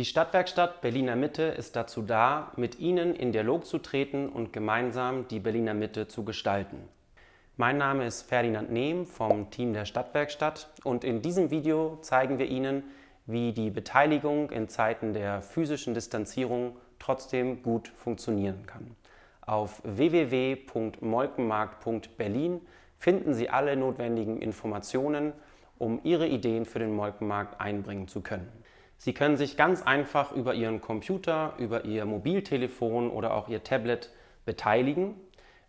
Die Stadtwerkstatt Berliner Mitte ist dazu da, mit Ihnen in Dialog zu treten und gemeinsam die Berliner Mitte zu gestalten. Mein Name ist Ferdinand Nehm vom Team der Stadtwerkstatt und in diesem Video zeigen wir Ihnen, wie die Beteiligung in Zeiten der physischen Distanzierung trotzdem gut funktionieren kann. Auf www.molkenmarkt.berlin finden Sie alle notwendigen Informationen, um Ihre Ideen für den Molkenmarkt einbringen zu können. Sie können sich ganz einfach über Ihren Computer, über Ihr Mobiltelefon oder auch Ihr Tablet beteiligen.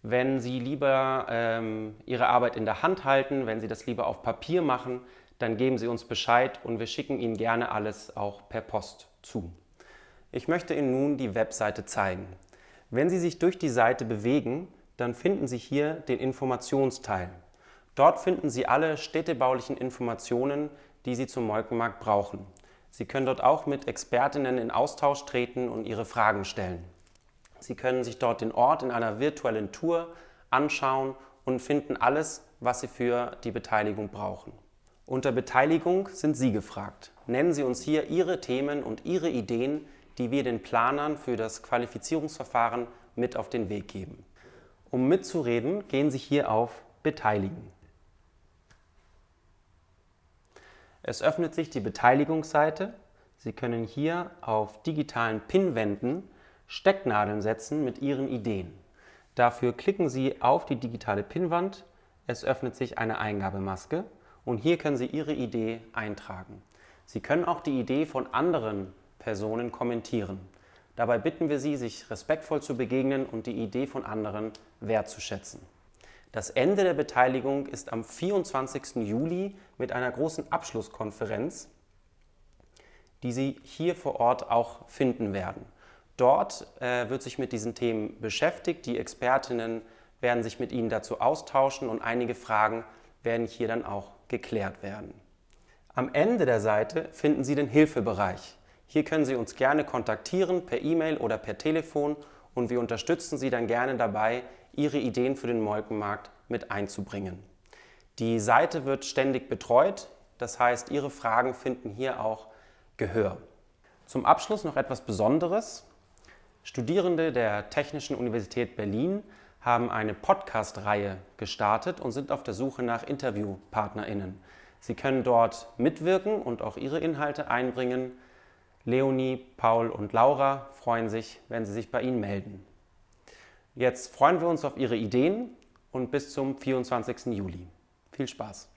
Wenn Sie lieber ähm, Ihre Arbeit in der Hand halten, wenn Sie das lieber auf Papier machen, dann geben Sie uns Bescheid und wir schicken Ihnen gerne alles auch per Post zu. Ich möchte Ihnen nun die Webseite zeigen. Wenn Sie sich durch die Seite bewegen, dann finden Sie hier den Informationsteil. Dort finden Sie alle städtebaulichen Informationen, die Sie zum Molkenmarkt brauchen. Sie können dort auch mit Expertinnen in Austausch treten und Ihre Fragen stellen. Sie können sich dort den Ort in einer virtuellen Tour anschauen und finden alles, was Sie für die Beteiligung brauchen. Unter Beteiligung sind Sie gefragt. Nennen Sie uns hier Ihre Themen und Ihre Ideen, die wir den Planern für das Qualifizierungsverfahren mit auf den Weg geben. Um mitzureden, gehen Sie hier auf Beteiligen. Es öffnet sich die Beteiligungsseite. Sie können hier auf digitalen Pinwänden Stecknadeln setzen mit Ihren Ideen. Dafür klicken Sie auf die digitale Pinwand. Es öffnet sich eine Eingabemaske und hier können Sie Ihre Idee eintragen. Sie können auch die Idee von anderen Personen kommentieren. Dabei bitten wir Sie, sich respektvoll zu begegnen und die Idee von anderen wertzuschätzen. Das Ende der Beteiligung ist am 24. Juli mit einer großen Abschlusskonferenz, die Sie hier vor Ort auch finden werden. Dort äh, wird sich mit diesen Themen beschäftigt. Die Expertinnen werden sich mit Ihnen dazu austauschen und einige Fragen werden hier dann auch geklärt werden. Am Ende der Seite finden Sie den Hilfebereich. Hier können Sie uns gerne kontaktieren per E-Mail oder per Telefon und wir unterstützen Sie dann gerne dabei, Ihre Ideen für den Molkenmarkt mit einzubringen. Die Seite wird ständig betreut, das heißt, Ihre Fragen finden hier auch Gehör. Zum Abschluss noch etwas Besonderes. Studierende der Technischen Universität Berlin haben eine Podcast-Reihe gestartet und sind auf der Suche nach InterviewpartnerInnen. Sie können dort mitwirken und auch ihre Inhalte einbringen. Leonie, Paul und Laura freuen sich, wenn sie sich bei Ihnen melden. Jetzt freuen wir uns auf Ihre Ideen und bis zum 24. Juli. Viel Spaß!